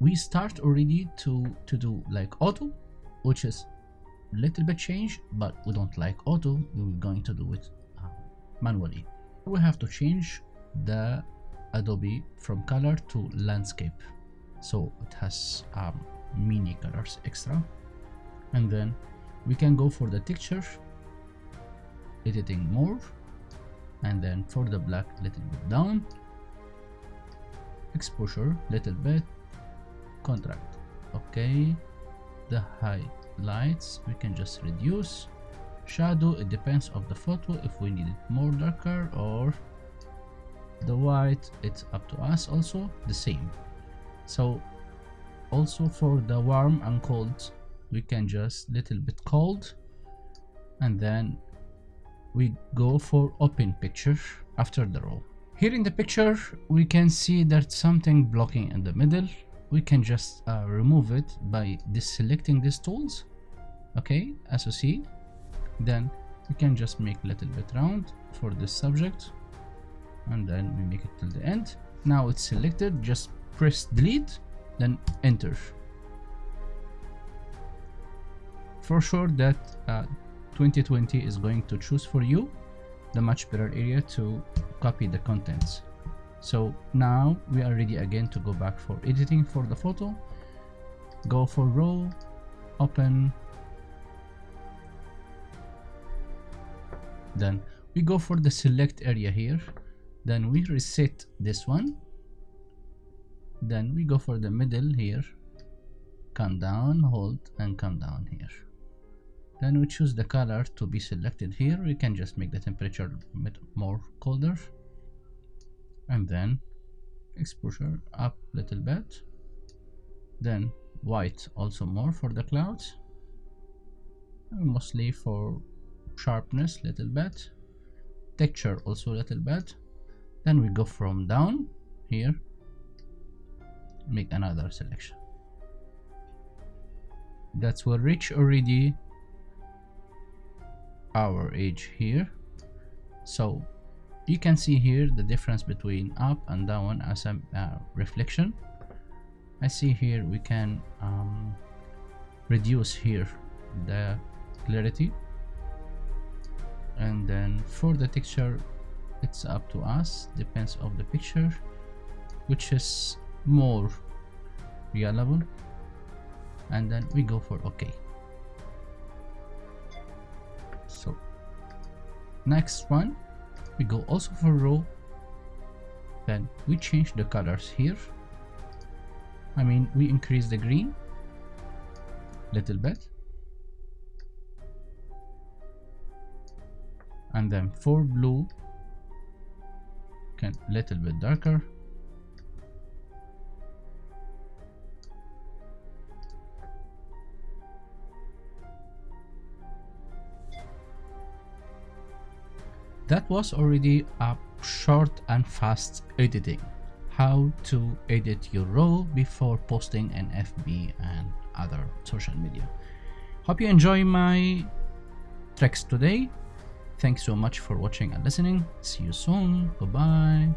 we start already to to do like auto which is a little bit change but we don't like auto we're going to do it uh, manually. We have to change the adobe from color to landscape. So it has um, mini colors extra. And then we can go for the texture editing more. And then for the black little bit down. Exposure little bit contrast. Okay the highlights we can just reduce. Shadow it depends of the photo if we need it more darker or the white it's up to us also the same. So also for the warm and cold we can just little bit cold and then we go for open picture after the raw here in the picture we can see that something blocking in the middle we can just uh, remove it by deselecting these tools okay as you see. Then we can just make a little bit round for this subject and then we make it till the end. Now it's selected just press delete then enter. For sure that uh, 2020 is going to choose for you the much better area to copy the contents so now we are ready again to go back for editing for the photo. Go for raw open. Then we go for the select area here. Then we reset this one. Then we go for the middle here. Come down hold and come down here. Then we choose the color to be selected here. We can just make the temperature a bit more colder and then exposure up little bit. Then white also more for the clouds. Mostly for sharpness little bit. Texture also little bit. Then we go from down here make another selection. That's will reach already our edge here. So you can see here the difference between up and down as a uh, reflection. I see here we can um, reduce here the clarity. And then for the texture it's up to us depends of the picture which is more reliable. And then we go for ok so next one we go also for raw then we change the colors here. I mean we increase the green little bit. And then for blue can little bit darker that was already a short and fast editing how to edit your raw before posting an fb and other social media hope you enjoy my tricks today Thanks so much for watching and listening. See you soon. Goodbye.